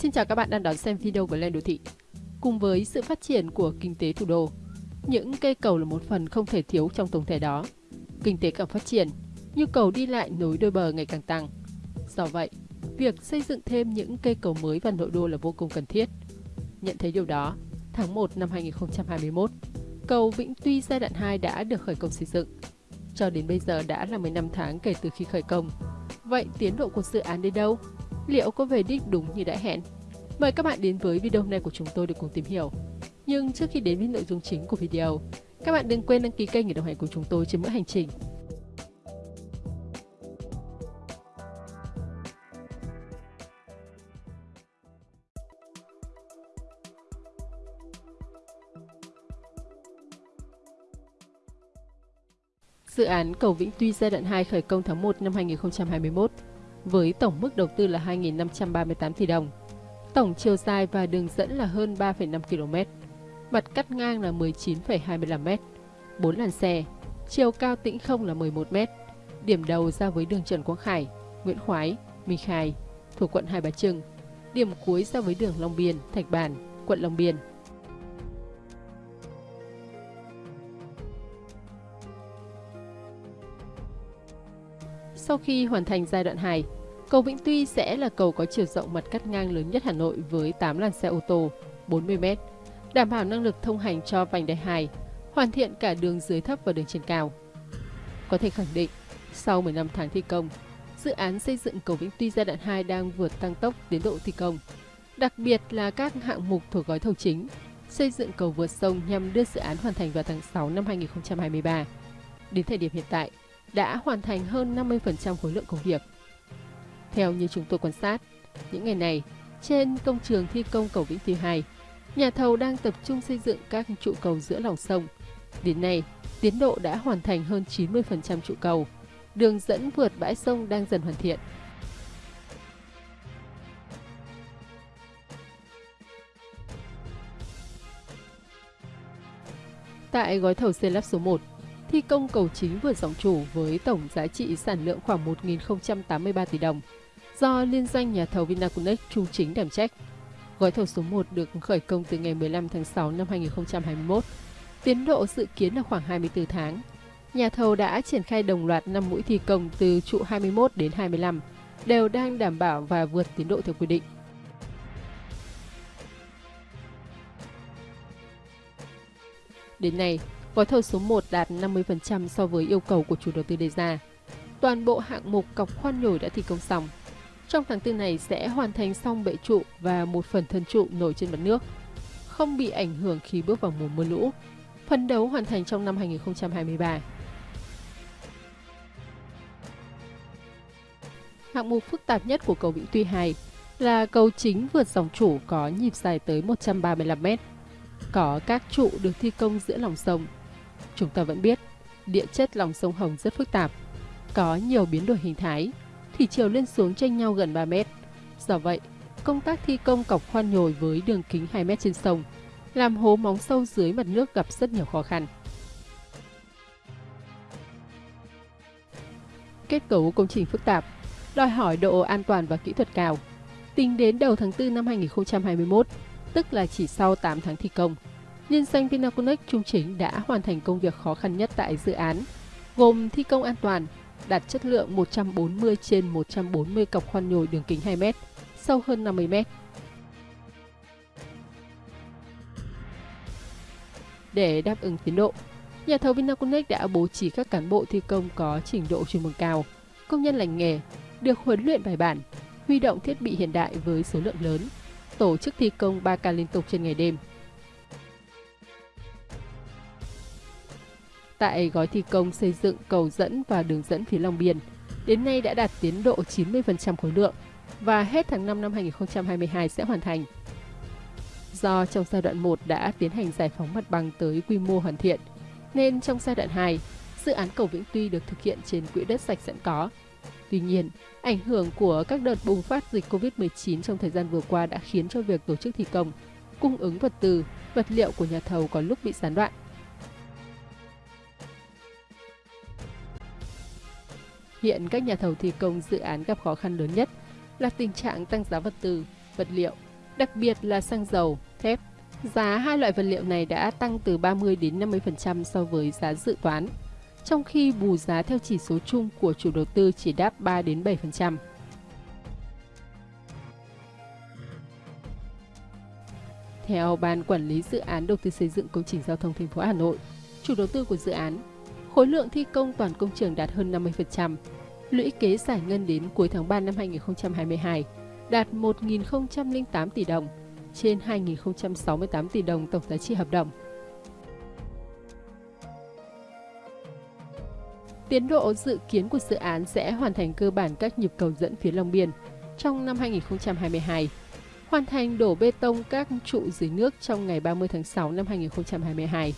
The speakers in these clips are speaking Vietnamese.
Xin chào các bạn đang đón xem video của Lên Đô Thị. Cùng với sự phát triển của kinh tế thủ đô, những cây cầu là một phần không thể thiếu trong tổng thể đó. Kinh tế càng phát triển, nhu cầu đi lại nối đôi bờ ngày càng tăng. Do vậy, việc xây dựng thêm những cây cầu mới vào nội đô là vô cùng cần thiết. Nhận thấy điều đó, tháng 1 năm 2021, cầu Vĩnh Tuy giai đoạn 2 đã được khởi công xây dựng. Cho đến bây giờ đã là 15 tháng kể từ khi khởi công. Vậy tiến độ của dự án đến đâu? Liệu có về đích đúng như đã hẹn? Mời các bạn đến với video này của chúng tôi để cùng tìm hiểu. Nhưng trước khi đến với nội dung chính của video, các bạn đừng quên đăng ký kênh để đồng hành cùng chúng tôi trên mỗi hành trình. Dự án cầu Vĩnh Tuy giai đoạn 2 khởi công tháng 1 năm 2021 với tổng mức đầu tư là 2.538 tỷ đồng. Tổng chiều dài và đường dẫn là hơn 3,5 km. Mặt cắt ngang là 19,25 m, 4 làn xe, chiều cao tĩnh không là 11 m. Điểm đầu ra với đường Trần Quang Khải, Nguyễn Khoái, Minh Khai thuộc quận Hai Bà Trưng. Điểm cuối ra với đường Long Biên, Thạch Bàn, quận Long Biên. Sau khi hoàn thành giai đoạn 2, cầu Vĩnh Tuy sẽ là cầu có chiều rộng mặt cắt ngang lớn nhất Hà Nội với 8 làn xe ô tô, 40m, đảm bảo năng lực thông hành cho vành đai 2, hoàn thiện cả đường dưới thấp và đường trên cao. Có thể khẳng định, sau 15 tháng thi công, dự án xây dựng cầu Vĩnh Tuy giai đoạn 2 đang vượt tăng tốc tiến độ thi công. Đặc biệt là các hạng mục thuộc gói thầu chính, xây dựng cầu vượt sông nhằm đưa dự án hoàn thành vào tháng 6 năm 2023. Đến thời điểm hiện tại, đã hoàn thành hơn 50% khối lượng công việc. Theo như chúng tôi quan sát, những ngày này, trên công trường thi công cầu Vĩnh Tuy 2, nhà thầu đang tập trung xây dựng các trụ cầu giữa lòng sông. Đến nay, tiến độ đã hoàn thành hơn 90% trụ cầu. Đường dẫn vượt bãi sông đang dần hoàn thiện. Tại gói thầu xây lắp số 1, thi công cầu chính vượt dòng chủ với tổng giá trị sản lượng khoảng 1.083 tỷ đồng do liên doanh nhà thầu Vinaconex trung chính đảm trách. Gói thầu số 1 được khởi công từ ngày 15 tháng 6 năm 2021. Tiến độ dự kiến là khoảng 24 tháng. Nhà thầu đã triển khai đồng loạt 5 mũi thi công từ trụ 21 đến 25, đều đang đảm bảo và vượt tiến độ theo quy định. Đến nay, gói thầu số 1 đạt 50% so với yêu cầu của chủ đầu tư đề ra. Toàn bộ hạng mục cọc khoan nhồi đã thi công xong. Trong tháng 4 này sẽ hoàn thành xong bệ trụ và một phần thân trụ nổi trên mặt nước, không bị ảnh hưởng khi bước vào mùa mưa lũ. Phấn đấu hoàn thành trong năm 2023. Hạng mục phức tạp nhất của cầu Vĩnh Tuy 2 là cầu chính vượt dòng chủ có nhịp dài tới 135 m. Có các trụ được thi công giữa lòng sông. Chúng ta vẫn biết, địa chất lòng sông Hồng rất phức tạp, có nhiều biến đổi hình thái, thủy chiều lên xuống tranh nhau gần 3 mét. Do vậy, công tác thi công cọc khoan nhồi với đường kính 2 mét trên sông, làm hố móng sâu dưới mặt nước gặp rất nhiều khó khăn. Kết cấu công trình phức tạp, đòi hỏi độ an toàn và kỹ thuật cao. Tính đến đầu tháng 4 năm 2021, tức là chỉ sau 8 tháng thi công, liên danh Vinaconex Trung Chính đã hoàn thành công việc khó khăn nhất tại dự án, gồm thi công an toàn, đạt chất lượng 140 trên 140 cọc khoan nhồi đường kính 2 m, sâu hơn 50 m. Để đáp ứng tiến độ, nhà thầu Vinaconex đã bố trí các cán bộ thi công có trình độ chuyên môn cao, công nhân lành nghề, được huấn luyện bài bản, huy động thiết bị hiện đại với số lượng lớn, tổ chức thi công 3 ca liên tục trên ngày đêm. Tại gói thi công xây dựng cầu dẫn và đường dẫn phía Long Biên, đến nay đã đạt tiến độ 90% khối lượng và hết tháng 5 năm 2022 sẽ hoàn thành. Do trong giai đoạn 1 đã tiến hành giải phóng mặt bằng tới quy mô hoàn thiện, nên trong giai đoạn 2, dự án cầu Vĩnh Tuy được thực hiện trên quỹ đất sạch sẵn có. Tuy nhiên, ảnh hưởng của các đợt bùng phát dịch COVID-19 trong thời gian vừa qua đã khiến cho việc tổ chức thi công, cung ứng vật tư, vật liệu của nhà thầu có lúc bị gián đoạn. Hiện các nhà thầu thi công dự án gặp khó khăn lớn nhất là tình trạng tăng giá vật tư, vật liệu, đặc biệt là xăng dầu, thép. Giá hai loại vật liệu này đã tăng từ 30 đến 50% so với giá dự toán, trong khi bù giá theo chỉ số chung của chủ đầu tư chỉ đáp 3 đến 7%. Theo Ban Quản lý Dự án Đầu tư xây dựng công trình giao thông thành phố Hà Nội, chủ đầu tư của dự án, khối lượng thi công toàn công trường đạt hơn 50%, lũy kế giải ngân đến cuối tháng 3 năm 2022 đạt 1.008 tỷ đồng, trên 2.068 tỷ đồng tổng giá trị hợp đồng. Tiến độ dự kiến của dự án sẽ hoàn thành cơ bản các nhịp cầu dẫn phía Long Biên trong năm 2022 hoàn thành đổ bê tông các trụ dưới nước trong ngày 30 tháng 6 năm 2022,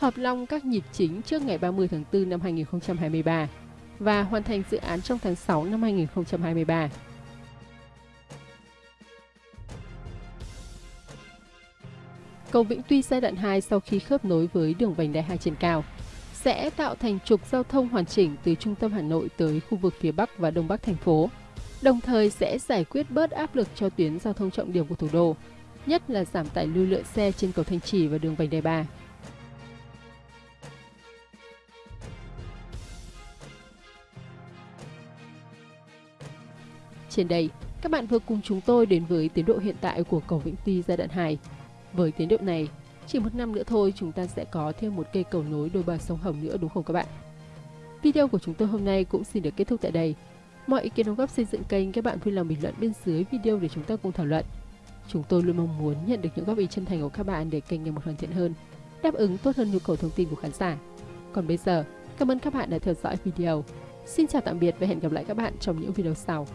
hợp long các nhịp chính trước ngày 30 tháng 4 năm 2023 và hoàn thành dự án trong tháng 6 năm 2023. Cầu Vĩnh Tuy giai đoạn 2 sau khi khớp nối với đường vành đai 2 trên cao sẽ tạo thành trục giao thông hoàn chỉnh từ trung tâm Hà Nội tới khu vực phía Bắc và Đông Bắc thành phố đồng thời sẽ giải quyết bớt áp lực cho tuyến giao thông trọng điểm của thủ đô, nhất là giảm tải lưu lượng xe trên cầu Thanh Trì và đường vành đai 3. Trên đây, các bạn vừa cùng chúng tôi đến với tiến độ hiện tại của cầu Vĩnh Tuy giai đoạn 2. Với tiến độ này, chỉ một năm nữa thôi chúng ta sẽ có thêm một cây cầu nối đôi bờ sông Hồng nữa đúng không các bạn? Video của chúng tôi hôm nay cũng xin được kết thúc tại đây. Mọi ý kiến đóng góp xây dựng kênh các bạn vui lòng bình luận bên dưới video để chúng ta cùng thảo luận. Chúng tôi luôn mong muốn nhận được những góp ý chân thành của các bạn để kênh ngày một hoàn thiện hơn, đáp ứng tốt hơn nhu cầu thông tin của khán giả. Còn bây giờ, cảm ơn các bạn đã theo dõi video. Xin chào tạm biệt và hẹn gặp lại các bạn trong những video sau.